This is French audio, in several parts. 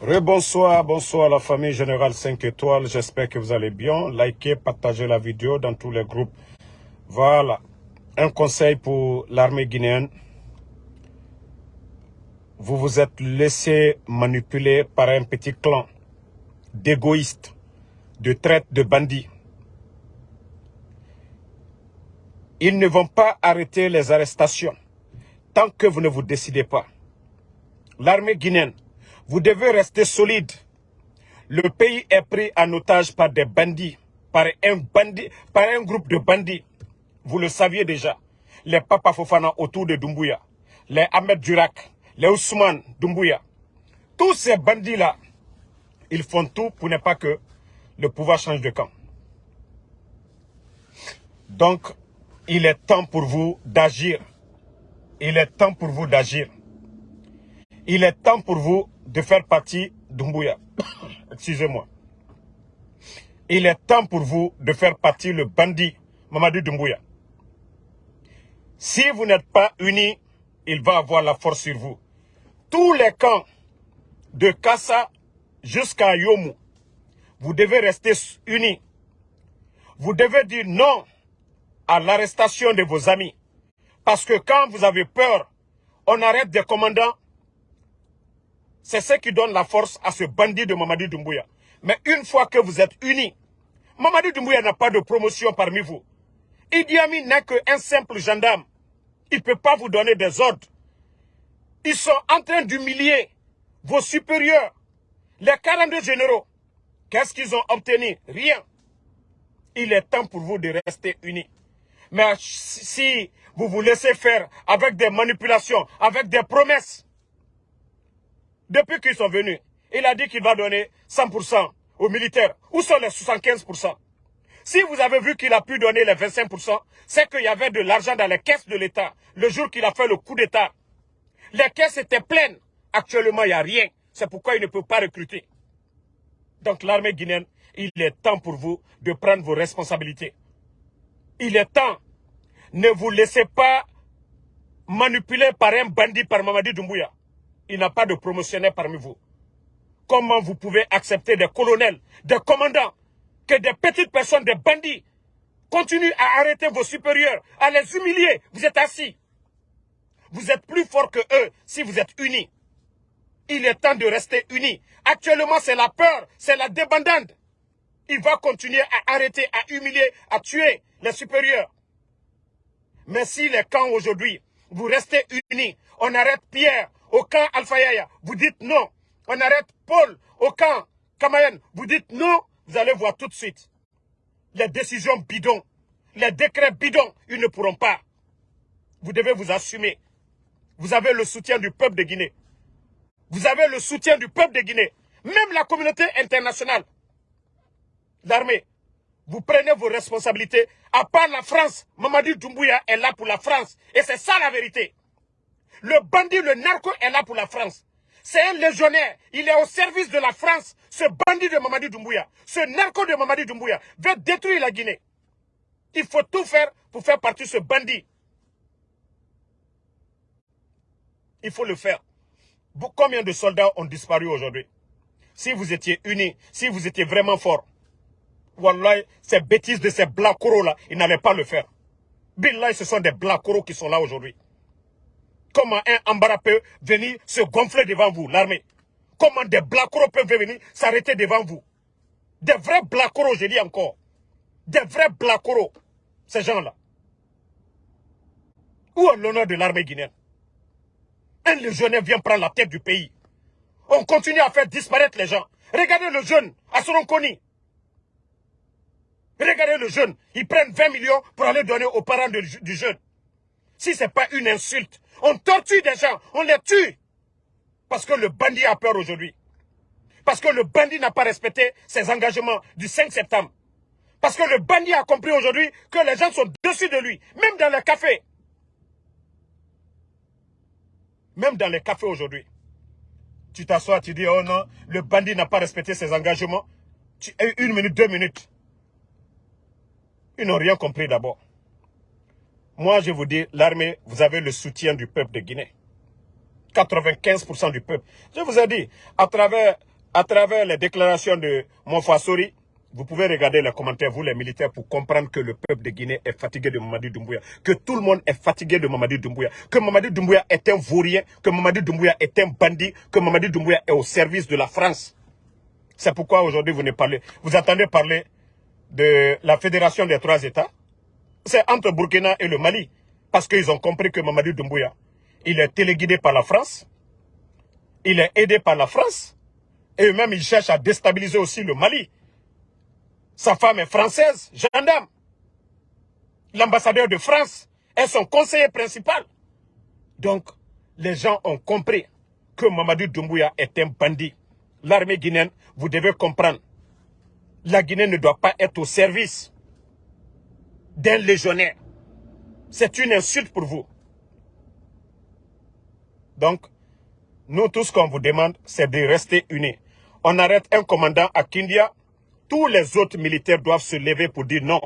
Rebonsoir, bonsoir la famille Générale 5 étoiles. J'espère que vous allez bien. Likez, partagez la vidéo dans tous les groupes. Voilà. Un conseil pour l'armée guinéenne. Vous vous êtes laissé manipuler par un petit clan d'égoïstes, de traite de bandits. Ils ne vont pas arrêter les arrestations tant que vous ne vous décidez pas. L'armée guinéenne, vous devez rester solide. Le pays est pris en otage par des bandits, par un, bandit, par un groupe de bandits. Vous le saviez déjà. Les Papa Fofana autour de Dumbuya, les Ahmed Durak, les Ousmane Dumbuya. Tous ces bandits-là, ils font tout pour ne pas que le pouvoir change de camp. Donc, il est temps pour vous d'agir. Il est temps pour vous d'agir. Il est temps pour vous de faire partie d'Umbuya. Excusez-moi. Il est temps pour vous de faire partie le bandit Mamadou Dumbuya. Si vous n'êtes pas unis, il va avoir la force sur vous. Tous les camps de Kassa jusqu'à Yomu, vous devez rester unis. Vous devez dire non à l'arrestation de vos amis. Parce que quand vous avez peur, on arrête des commandants. C'est ce qui donne la force à ce bandit de Mamadi Doumbouya. Mais une fois que vous êtes unis, Mamadi Doumbouya n'a pas de promotion parmi vous. Idi Amin n'est qu'un simple gendarme. Il ne peut pas vous donner des ordres. Ils sont en train d'humilier vos supérieurs, les 42 généraux. Qu'est-ce qu'ils ont obtenu? Rien. Il est temps pour vous de rester unis. Mais si vous vous laissez faire avec des manipulations, avec des promesses, depuis qu'ils sont venus, il a dit qu'il va donner 100% aux militaires. Où sont les 75% Si vous avez vu qu'il a pu donner les 25%, c'est qu'il y avait de l'argent dans les caisses de l'État le jour qu'il a fait le coup d'État. Les caisses étaient pleines. Actuellement, il n'y a rien. C'est pourquoi il ne peut pas recruter. Donc l'armée guinéenne, il est temps pour vous de prendre vos responsabilités. Il est temps. Ne vous laissez pas manipuler par un bandit, par Mamadi Doumbouya. Il n'a pas de promotionnaire parmi vous. Comment vous pouvez accepter des colonels, des commandants, que des petites personnes, des bandits, continuent à arrêter vos supérieurs, à les humilier? Vous êtes assis. Vous êtes plus fort que eux si vous êtes unis. Il est temps de rester unis. Actuellement, c'est la peur, c'est la débandade. Il va continuer à arrêter, à humilier, à tuer les supérieurs. Mais si les camps aujourd'hui, vous restez unis, on arrête Pierre au camp Alpha vous dites non. On arrête Paul au camp Kamayan, vous dites non, vous allez voir tout de suite. Les décisions bidons, les décrets bidons, ils ne pourront pas. Vous devez vous assumer. Vous avez le soutien du peuple de Guinée. Vous avez le soutien du peuple de Guinée. Même la communauté internationale. L'armée. Vous prenez vos responsabilités. À part la France, Mamadi Doumbouya est là pour la France. Et c'est ça la vérité. Le bandit, le narco est là pour la France. C'est un légionnaire. Il est au service de la France. Ce bandit de Mamadi Doumbouya, ce narco de Mamadi Doumbouya veut détruire la Guinée. Il faut tout faire pour faire partie de ce bandit. Il faut le faire. Combien de soldats ont disparu aujourd'hui? Si vous étiez unis, si vous étiez vraiment forts, Wallah, ces bêtises de ces blancs là ils n'allaient pas le faire. Billah, ce sont des blancs qui sont là aujourd'hui. Comment un Ambara peut venir se gonfler devant vous, l'armée? Comment des blancs peuvent venir s'arrêter devant vous? Des vrais blancs je dis encore. Des vrais blancs ces gens-là. Où est l'honneur de l'armée guinéenne? Un légionnaire vient prendre la tête du pays. On continue à faire disparaître les gens. Regardez le jeune, Koni. Regardez le jeune, ils prennent 20 millions pour aller donner aux parents du jeune. Si ce n'est pas une insulte, on torture des gens, on les tue. Parce que le bandit a peur aujourd'hui. Parce que le bandit n'a pas respecté ses engagements du 5 septembre. Parce que le bandit a compris aujourd'hui que les gens sont dessus de lui, même dans les cafés. Même dans les cafés aujourd'hui. Tu t'assois, tu dis, oh non, le bandit n'a pas respecté ses engagements. Tu, une minute, deux minutes. Ils n'ont rien compris d'abord. Moi, je vous dis, l'armée, vous avez le soutien du peuple de Guinée. 95% du peuple. Je vous ai dit, à travers à travers les déclarations de Monfasori, vous pouvez regarder les commentaires, vous les militaires, pour comprendre que le peuple de Guinée est fatigué de Mamadi Doumbouya. Que tout le monde est fatigué de Mamadi Doumbouya. Que Mamadi Doumbouya est un vaurien, que Mamadi Doumbouya est un bandit, que Mamadi Doumbouya est au service de la France. C'est pourquoi aujourd'hui vous ne parlez. Vous attendez parler de la fédération des trois États. C'est entre Burkina et le Mali. Parce qu'ils ont compris que Mamadi Doumbouya, il est téléguidé par la France. Il est aidé par la France. Et eux-mêmes, ils cherchent à déstabiliser aussi le Mali. Sa femme est française, gendarme. L'ambassadeur de France est son conseiller principal. Donc, les gens ont compris que Mamadou Doumbouya est un bandit. L'armée guinéenne, vous devez comprendre, la Guinée ne doit pas être au service d'un légionnaire. C'est une insulte pour vous. Donc, nous, tout ce qu'on vous demande, c'est de rester unis. On arrête un commandant à Kindia, tous les autres militaires doivent se lever pour dire non.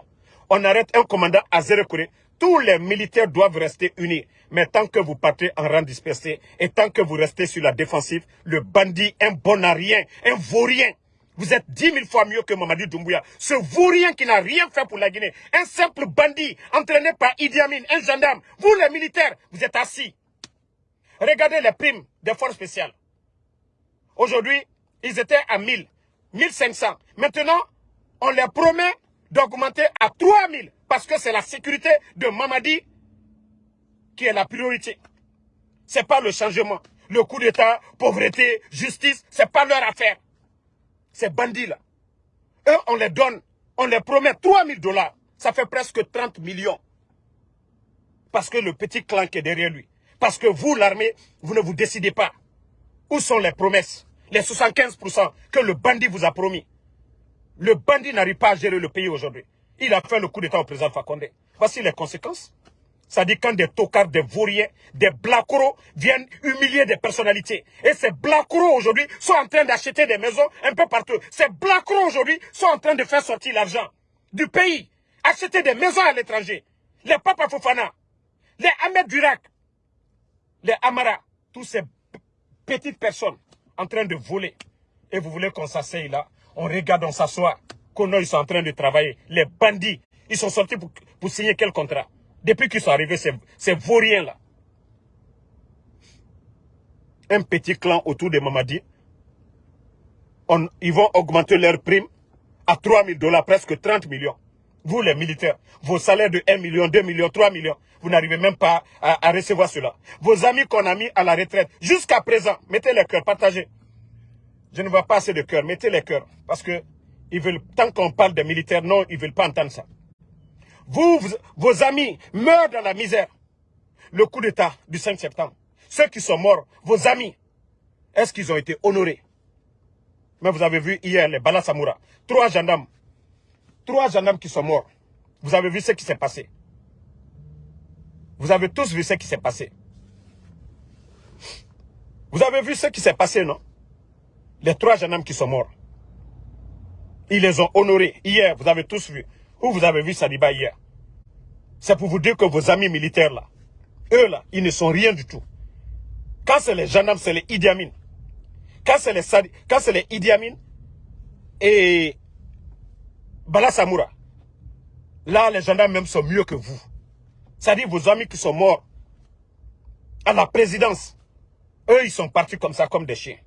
On arrête un commandant à Zérekouré. Tous les militaires doivent rester unis. Mais tant que vous partez en rang dispersé et tant que vous restez sur la défensive, le bandit, un bon à rien, un vaurien, vous êtes dix mille fois mieux que Mamadi Doumbouya. Ce vaurien qui n'a rien fait pour la Guinée. Un simple bandit entraîné par Idi Amin, un gendarme. Vous les militaires, vous êtes assis. Regardez les primes des forces spéciales. Aujourd'hui, ils étaient à 1000. 1500. Maintenant, on leur promet d'augmenter à 3000 parce que c'est la sécurité de Mamadi qui est la priorité. Ce n'est pas le changement. Le coup d'État, pauvreté, justice, ce n'est pas leur affaire. Ces bandits-là. Eux, on les donne, on les promet 3000 dollars. Ça fait presque 30 millions. Parce que le petit clan qui est derrière lui. Parce que vous, l'armée, vous ne vous décidez pas. Où sont les promesses? Les 75% que le bandit vous a promis. Le bandit n'arrive pas à gérer le pays aujourd'hui. Il a fait le coup d'état au président Fakonde. Voici les conséquences. Dit quand des tocards, des vauriens, des blacros viennent humilier des personnalités. Et ces blacros aujourd'hui sont en train d'acheter des maisons un peu partout. Ces blacros aujourd'hui sont en train de faire sortir l'argent du pays. Acheter des maisons à l'étranger. Les Papa Fofana, les Ahmed Durak, les Amara, tous ces petites personnes en train de voler. Et vous voulez qu'on s'asseye là, on regarde, on s'assoit, qu'on ils sont en train de travailler. Les bandits, ils sont sortis pour signer quel contrat? Depuis qu'ils sont arrivés, ces, vauriens-là. Un petit clan autour de Mamadi, ils vont augmenter leur prime à 3 000 dollars, presque 30 millions. Vous, les militaires, vos salaires de 1 million, 2 millions, 3 millions, vous n'arrivez même pas à, recevoir cela. Vos amis qu'on a mis à la retraite, jusqu'à présent, mettez les cœurs, partagez. Je ne vois pas assez de cœurs, mettez les cœurs. Parce que ils veulent, tant qu'on parle des militaires, non, ils ne veulent pas entendre ça. Vous, vos amis meurent dans la misère. Le coup d'État du 5 septembre. Ceux qui sont morts, vos amis, est-ce qu'ils ont été honorés? Mais vous avez vu hier les Balasamoura, trois gendarmes Trois gendarmes qui sont morts. Vous avez vu ce qui s'est passé. Vous avez tous vu ce qui s'est passé. Vous avez vu ce qui s'est passé, non? Les trois gendarmes qui sont morts. Ils les ont honorés. Hier, vous avez tous vu. Où vous avez vu Sadiba hier? C'est pour vous dire que vos amis militaires là, eux là, ils ne sont rien du tout. Quand c'est les gendarmes, c'est les Idi Amin. Quand c'est les, les Idi Amin et Bala Samoura. Là, les gendarmes même sont mieux que vous. C'est-à-dire vos amis qui sont morts à la présidence. Eux, ils sont partis comme ça, comme des chiens.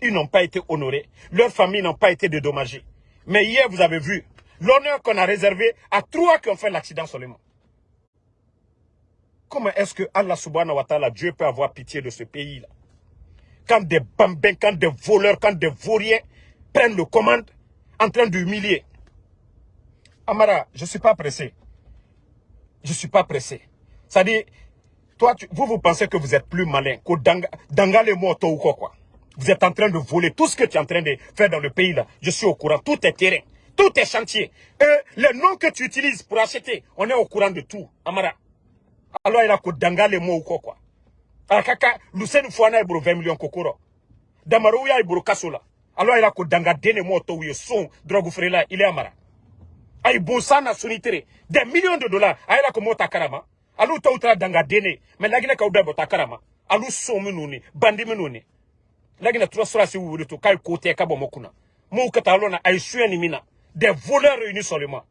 Ils n'ont pas été honorés. Leurs familles n'ont pas été dédommagées. Mais hier, vous avez vu l'honneur qu'on a réservé à trois qui ont fait l'accident seulement. Comment est-ce que Allah subhanahu wa ta'ala, Dieu peut avoir pitié de ce pays-là? Quand des bambins, quand des voleurs, quand des vauriens prennent le commande en train d'humilier Amara, je ne suis pas pressé. Je ne suis pas pressé. C'est-à-dire, toi, vous, vous pensez que vous êtes plus malin que Danga, ou quoi. Vous êtes en train de voler tout ce que tu es en train de faire dans le pays là. Je suis au courant. Tout est terrain. Tout est chantier. Et les noms que tu utilises pour acheter, on est au courant de tout. Amara. Alors il a que Danga les mots ou quoi quoi. Akaka, Lucien Fouana est 20 millions kokoro. Damarouya est kasola. Alors il a que Danga dene moto ou son drogue il est Amara ay bosana sunitere des millions de dollars ayela ko mota karama alu tawtra danga dene mais lagine ka udabo karama alu so minuni bandi minuni lagina tura sura si wuri to kai kote ka bo mokuna mo kata lona ay ni mina des voleurs réunis seulement.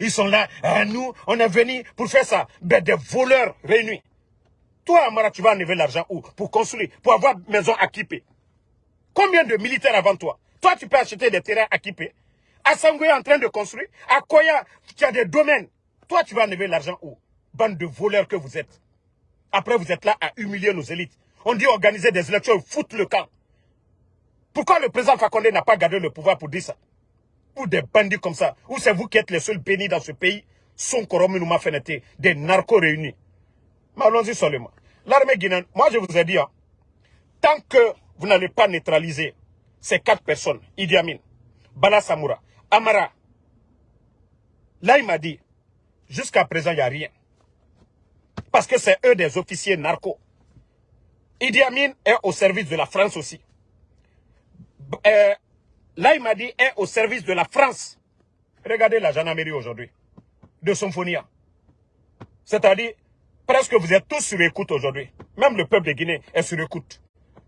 Ils sont là nous on est venu pour faire ça. Ben des voleurs réunis. Toi Amara tu vas enlever l'argent où? Pour construire pour avoir maison équipée combien de militaires avant toi? Toi tu peux acheter des terrains équipés Assangou est en train de construire. À Koya tu as des domaines. Toi tu vas enlever l'argent où? Bande de voleurs que vous êtes. Après vous êtes là à humilier nos élites. On dit organiser des élections, foutre le camp. Pourquoi le président Fakonde n'a pas gardé le pouvoir pour dire ça? Des bandits comme ça Ou c'est vous qui êtes les seuls bénis dans ce pays Son m'a fait des narcos réunis. Mais allons-y seulement. L'armée guinéenne, moi je vous ai dit, hein, tant que vous n'allez pas neutraliser ces quatre personnes, Idi Amin, Bala Samoura, Amara, là il m'a dit, jusqu'à présent il n'y a rien. Parce que c'est eux des officiers narcos. Idi Amin est au service de la France aussi. Euh, là, il m'a dit, est au service de la France. Regardez la gendarmerie aujourd'hui, de Symphonia. C'est-à-dire, presque vous êtes tous sur écoute aujourd'hui. Même le peuple de Guinée est sur écoute.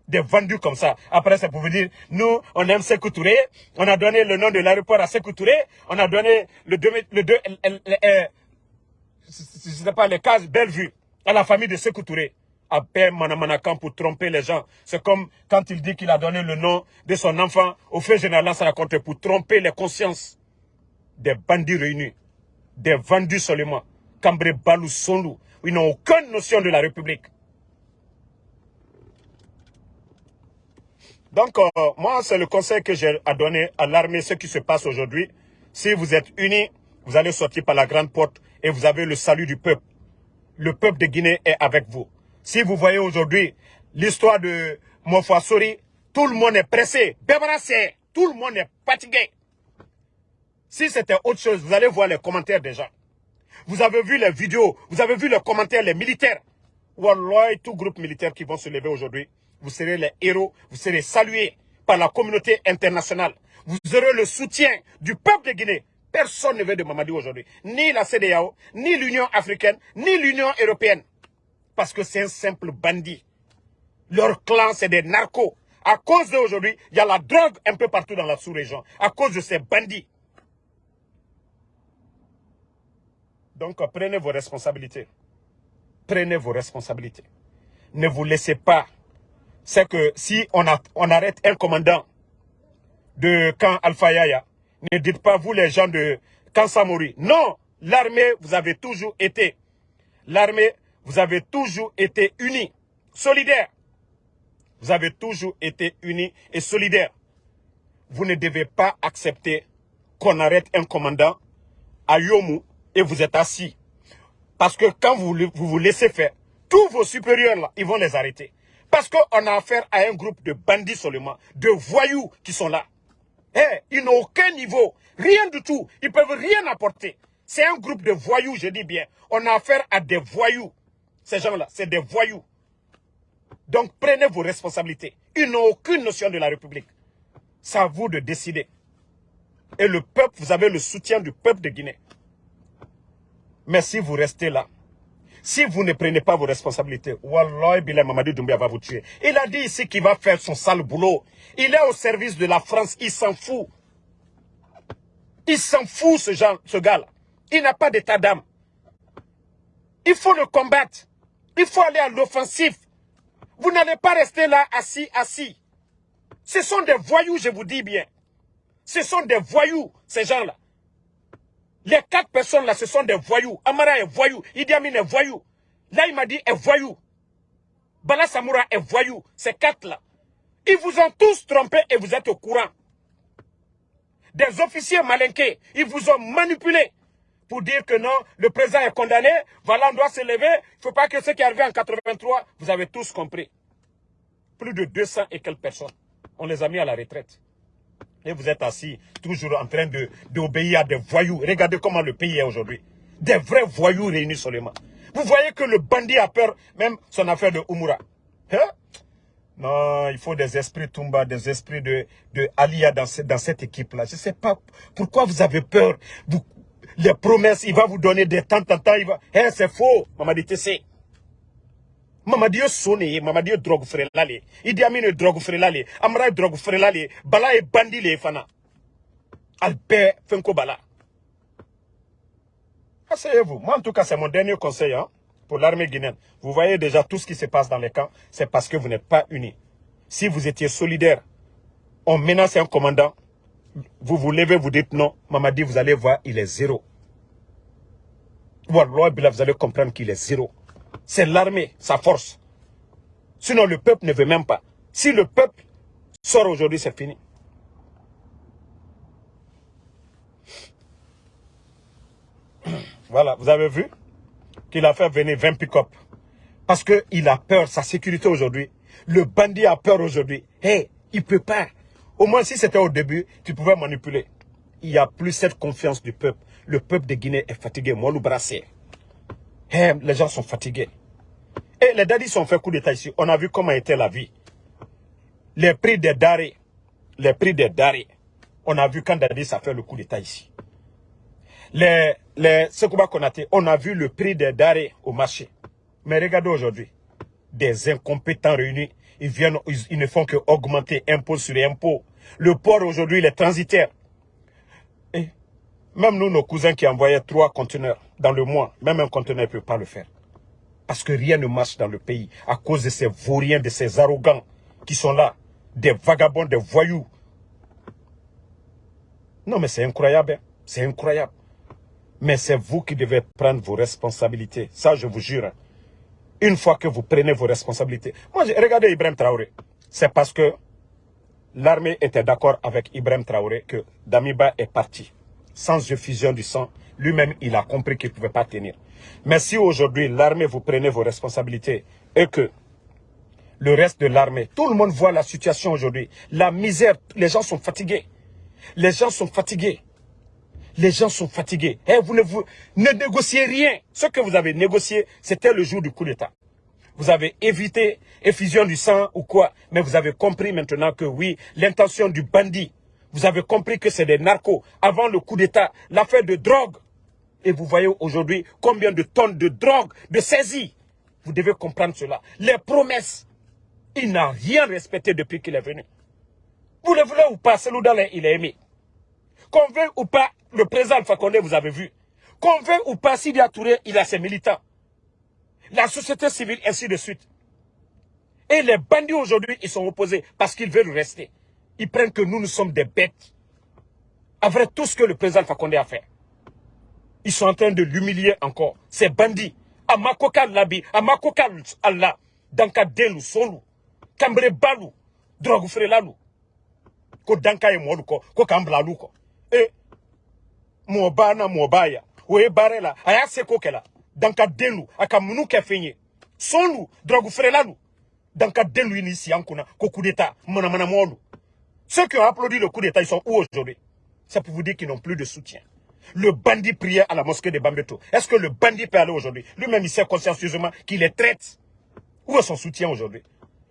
Des vendus comme ça. Après, c'est pour vous dire, nous, on aime Sekou Touré. On a donné le nom de l'aéroport à Sekou Touré. On a donné le deux, le deux, pas, les cases Bellevue à la famille de Sekou Touré à peine Manamanakan pour tromper les gens. C'est comme quand il dit qu'il a donné le nom de son enfant au fait général ça raconte pour tromper les consciences des bandits réunis, des vendus seulement, Cambré Balou Sonlou. Ils n'ont aucune notion de la République. Donc, euh, moi, c'est le conseil que j'ai à donner à l'armée, ce qui se passe aujourd'hui. Si vous êtes unis, vous allez sortir par la grande porte et vous avez le salut du peuple. Le peuple de Guinée est avec vous. Si vous voyez aujourd'hui l'histoire de Sori, tout le monde est pressé, débarrassé, tout le monde est fatigué. Si c'était autre chose, vous allez voir les commentaires des gens. Vous avez vu les vidéos, vous avez vu les commentaires, les militaires. Wallah, tout groupe militaire qui vont se lever aujourd'hui, vous serez les héros, vous serez salués par la communauté internationale. Vous aurez le soutien du peuple de Guinée. Personne ne veut de Mamadi aujourd'hui. Ni la CDAO, ni l'Union africaine, ni l'Union européenne parce que c'est un simple bandit. Leur clan, c'est des narcos. À cause d'aujourd'hui, il y a la drogue un peu partout dans la sous-région. À cause de ces bandits. Donc, prenez vos responsabilités. Prenez vos responsabilités. Ne vous laissez pas. C'est que si on, a, on arrête un commandant de camp Alpha Yaya, ne dites pas vous les gens de camp Samori. Non, l'armée, vous avez toujours été. L'armée, vous avez toujours été unis, solidaires. Vous avez toujours été unis et solidaires. Vous ne devez pas accepter qu'on arrête un commandant à Yomu et vous êtes assis. Parce que quand vous vous, laissez faire, tous vos supérieurs là, ils vont les arrêter. Parce qu'on a affaire à un groupe de bandits seulement, de voyous qui sont là. Eh, ils n'ont aucun niveau, rien du tout. Ils peuvent rien apporter. C'est un groupe de voyous, je dis bien. On a affaire à des voyous. Ces gens-là, c'est des voyous. Donc prenez vos responsabilités. Ils n'ont aucune notion de la République. C'est à vous de décider. Et le peuple, vous avez le soutien du peuple de Guinée. Mais si vous restez là, si vous ne prenez pas vos responsabilités, Wallah, Bilal Mamadou Doumbia va vous tuer. Il a dit ici qu'il va faire son sale boulot. Il est au service de la France, il s'en fout. Il s'en fout, ce, ce gars-là. Il n'a pas d'état d'âme. Il faut le combattre. Il faut aller à l'offensif. Vous n'allez pas rester là assis, assis. Ce sont des voyous, je vous dis bien. Ce sont des voyous, ces gens-là. Les quatre personnes-là, ce sont des voyous. Amara est voyou. Idi Amin est voyou. Là, il m'a dit est voyou. Bala Samoura est voyou. Ces quatre-là. Ils vous ont tous trompé et vous êtes au courant. Des officiers malinqués, ils vous ont manipulé pour dire que non, le président est condamné, voilà, on doit se lever, il ne faut pas que ce qui est arrivé en 83, vous avez tous compris. Plus de 200 et quelques personnes, on les a mis à la retraite. Et vous êtes assis, toujours en train d'obéir à des voyous. Regardez comment le pays est aujourd'hui. Des vrais voyous réunis seulement. Vous voyez que le bandit a peur, même son affaire de Umura. Hein? Non, il faut des esprits Tumba, des esprits de, de Alia dans, dans cette équipe-là. Je ne sais pas pourquoi vous avez peur. Vous, les promesses, il va vous donner des temps, temps, temps, il va... Eh, c'est faux, Mamadi Tessé. mamadi ye son de ye mamadi ye drogue feerela le ye idi amin drogue feerela le ye amara ye drogue feerela le ye bala ye bandi le fana. Ali bɛɛ fɛnko b'a la asseyez-vous. Moi en tout cas c'est mon dernier conseil hein, pour l'armée guinéenne. Vous voyez déjà tout ce qui se passe dans les camps c'est parce que vous n'êtes pas unis. Si vous étiez solidaires on menace un commandant vous vous levez vous dites non Mamadi vous allez voir il est zéro Wallah, vous allez comprendre qu'il est zéro c'est l'armée, sa force. Sinon, le peuple ne veut même pas. Si le peuple sort aujourd'hui, c'est fini. Voilà, vous avez vu qu'il a fait venir 20 pick-up. Parce qu'il a peur, sa sécurité aujourd'hui. Le bandit a peur aujourd'hui. Hé, hey, il ne peut pas. Au moins, si c'était au début, tu pouvais manipuler. Il n'y a plus cette confiance du peuple. Le peuple de Guinée est fatigué. Moi, le brassé. Hey, les gens sont fatigués. Et les dadis sont fait coup d'état ici. On a vu comment était la vie. Les prix des darés. Les prix des darés. On a vu quand Dadis a fait le coup d'état ici. Les, les qu'on a on a vu le prix des darés au marché. Mais regardez aujourd'hui. Des incompétents réunis. Ils viennent, ils, ne font que augmenter impôt sur impôt. Le port aujourd'hui, est transitaire. Et même nous, nos cousins qui envoyaient trois conteneurs dans le mois, même un conteneur ne peut pas le faire. Parce que rien ne marche dans le pays à cause de ces vauriens, de ces arrogants qui sont là. Des vagabonds, des voyous. Non, mais c'est incroyable. Hein. C'est incroyable. Mais c'est vous qui devez prendre vos responsabilités. Ça, je vous jure. Hein. Une fois que vous prenez vos responsabilités. Moi, regardez Ibrahim Traoré. C'est parce que l'armée était d'accord avec Ibrahim Traoré que Damiba est parti. Sans effusion du sang, lui-même, il a compris qu'il ne pouvait pas tenir. Mais si aujourd'hui, l'armée, vous prenez vos responsabilités et que le reste de l'armée, tout le monde voit la situation aujourd'hui. La misère, les gens sont fatigués. Les gens sont fatigués. Les gens sont fatigués. Et eh, vous ne, ne négociez rien. Ce que vous avez négocié, c'était le jour du coup d'État. Vous avez évité effusion du sang ou quoi. Mais vous avez compris maintenant que oui, l'intention du bandit. Vous avez compris que c'est des narcos. Avant le coup d'État, l'affaire de drogue. Et vous voyez aujourd'hui combien de tonnes de drogue, de saisie. Vous devez comprendre cela. Les promesses, il n'a rien respecté depuis qu'il est venu. Vous le voulez ou pas, Seloudalé, il est aimé. Qu'on veut ou pas, le président Alpha vous avez vu. Qu'on veut ou pas, Sidi Touré, il a ses militants. La société civile, ainsi de suite. Et les bandits aujourd'hui, ils sont opposés parce qu'ils veulent rester. Ils prennent que nous, nous sommes des bêtes. Après tout ce que le président Fakonde a fait. Ils sont en train de l'humilier encore. Ces bandits. Amakoka labi, amakoka Allah. Danka delu solu. Kambre balu. Drogu frelalu. Ko danka e molu ko. Lu. Aya seko kela. Danka delu. Aka munu. Solu. Drogu frelalu. Danka delu inisi yankuna. Ko coup d'état. Ceux qui ont applaudi le coup d'état, ils sont où aujourd'hui? C'est pour vous dire qu'ils n'ont plus de soutien. Le bandit priait à la mosquée de Bambeto. Est-ce que le bandit peut aller aujourd'hui? Lui-même, il sait consciencieusement qu'il les traite. Où est son soutien aujourd'hui?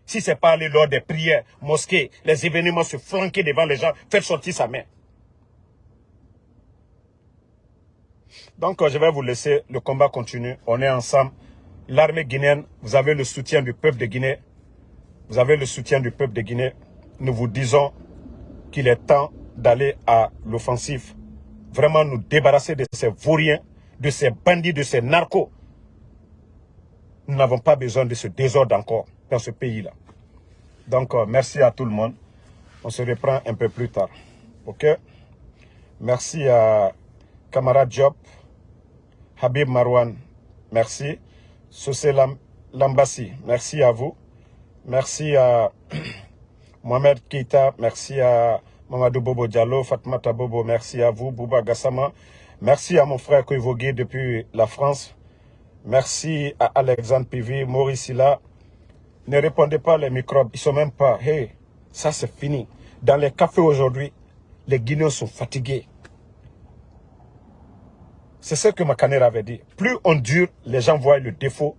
Si c'est pas aller lors des prières, mosquées, les événements se flanquer devant les gens, faire sortir sa main. Donc, je vais vous laisser. Le combat continue. On est ensemble. L'armée guinéenne, vous avez le soutien du peuple de Guinée. Vous avez le soutien du peuple de Guinée. Nous vous disons qu'il est temps d'aller à l'offensive vraiment nous débarrasser de ces vauriens, de ces bandits, de ces narcos. Nous n'avons pas besoin de ce désordre encore dans ce pays-là. Donc, euh, merci à tout le monde. On se reprend un peu plus tard. OK? Merci à camarade Job, Habib Marwan, merci. Sosé Lambassi, merci à vous. Merci à Mohamed Keita, merci à Mamadou Bobo Diallo, Fatmata Bobo, merci à vous. Bouba Gassama, merci à mon frère Koivogué depuis la France. Merci à Alexandre Pivi, Maurice Silla. Ne répondez pas les microbes, ils sont même pas. Hey, ça c'est fini. Dans les cafés aujourd'hui, les Guinéens sont fatigués. C'est ce que Makaner avait dit. Plus on dure, les gens voient le défaut.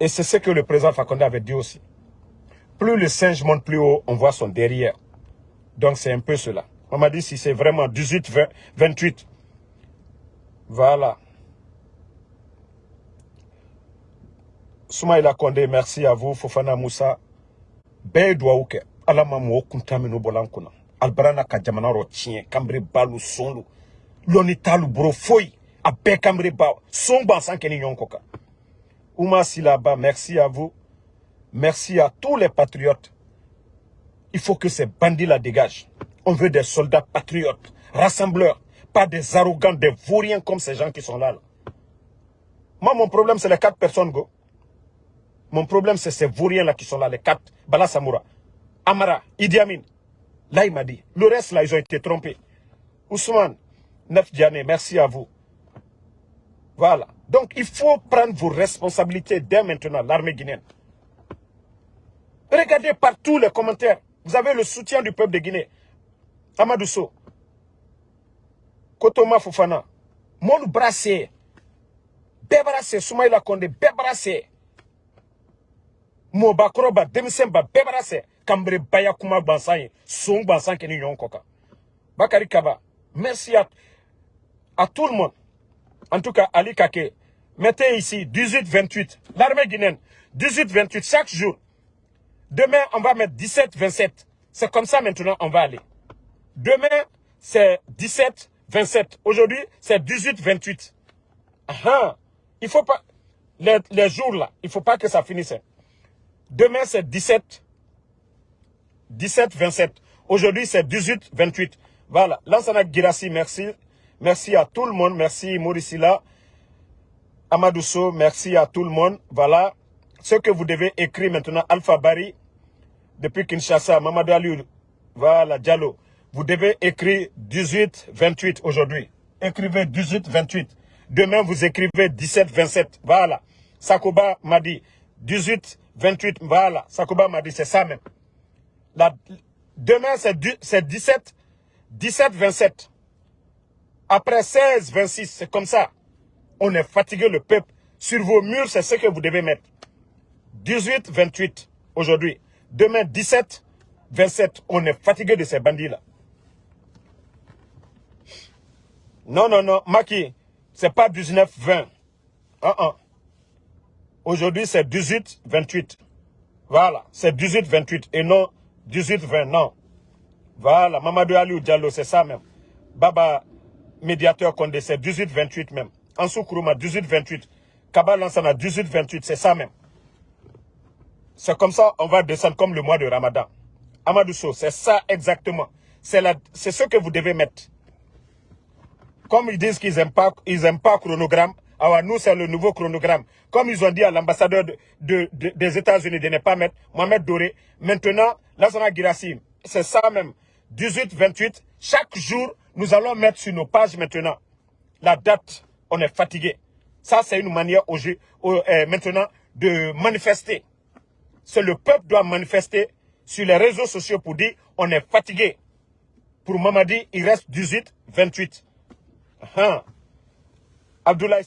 Et c'est ce que le président Fakonde avait dit aussi. Plus le singe monte plus haut, on voit son derrière. Donc c'est un peu cela. On m'a dit si c'est vraiment 18, 20, 28. Voilà. Soumaïla Kondé, merci à vous. Fofana Moussa. Bɛɛ ye ala ma mɔgɔ kuntan minnu bɔla n albarana ka balu sonlu lɔni talu boro foyi a bɛɛ kanbere ba son kɛ ni ɲɔgɔn kɔ kan Ouma Silaba, merci à vous. Merci à tous les patriotes. Il faut que ces bandits la dégagent. On veut des soldats patriotes, rassembleurs, pas des arrogants, des vauriens comme ces gens qui sont là. là. Moi, mon problème, c'est les quatre personnes, go. Mon problème, c'est ces vauriens-là qui sont là, les quatre. Bala Samoura, Amara, Idi Amin. Là, il m'a dit. Le reste, là, ils ont été trompés. Ousmane, Neuf Diané, merci à vous. Voilà. Donc, il faut prendre vos responsabilités dès maintenant, l'armée guinéenne. Regardez partout les commentaires. Vous avez le soutien du peuple de Guinée. Amadou So. Kotoma Fofana. Mon brassé. Bébrassé. Soumaïla Kondé. Bébrassé. Mo bakroba. Demisemba. Bébrassé. Kambre Baya Kuma Bansan. Son Bansan Keni Koka. Bakari Kaba. Merci à, à tout le monde. En tout cas, Ali Kake. Mettez ici 18-28. L'armée guinéenne. 18-28 chaque jour. Demain, on va mettre 17-27. C'est comme ça maintenant, on va aller. Demain, c'est 17-27. Aujourd'hui, c'est 18-28. Il faut pas... Les, les, jours là, il faut pas que ça finisse. Demain, c'est 17... 17-27. Aujourd'hui, c'est 18-28. Voilà. Lansana Girassi, merci. Merci à tout le monde. Merci Mauricila. Amadousso, merci à tout le monde. Voilà. Ce que vous devez écrire maintenant, Alpha Bari, depuis Kinshasa, Mamadou Ali, voilà, Diallo. Vous devez écrire 18-28 aujourd'hui. Écrivez 18-28. Demain, vous écrivez 17-27. Voilà. Sakoba m'a dit 18-28. Voilà. Sakoba m'a dit, c'est ça même. La, demain, c'est 17, 17-27. Après 16-26, c'est comme ça. On est fatigué, le peuple. Sur vos murs, c'est ce que vous devez mettre. 18-28 aujourd'hui. Demain, 17, 27, on est fatigué de ces bandits-là. Non, non, non, Maki, c'est pas 19, 20. Aujourd'hui, c'est 18, 28. Voilà, c'est 18, 28 et non 18, 20, non. Voilà, Mamadou Ali Diallo, c'est ça même. Baba, médiateur Condé, c'est 18, 28 même. Ansou Kourouma, 18, 28. Kaba Lansana, 18, 28, c'est ça même. C'est comme ça, on va descendre comme le mois de Ramadan. Amadou c'est ça exactement. C'est ce que vous devez mettre. Comme ils disent qu'ils n'aiment pas, ils pas chronogramme, alors nous, c'est le nouveau chronogramme. Comme ils ont dit à l'ambassadeur de, des États-Unis de ne pas mettre Mohamed Doré, maintenant, Lassana Girassim, c'est ça même. 18, 28, chaque jour, nous allons mettre sur nos pages maintenant la date. On est fatigué. Ça, c'est une manière au, euh, maintenant de manifester c'est le peuple doit manifester sur les réseaux sociaux pour dire on est fatigué. Pour Mamadi, il reste 18, 28. Abdoulaye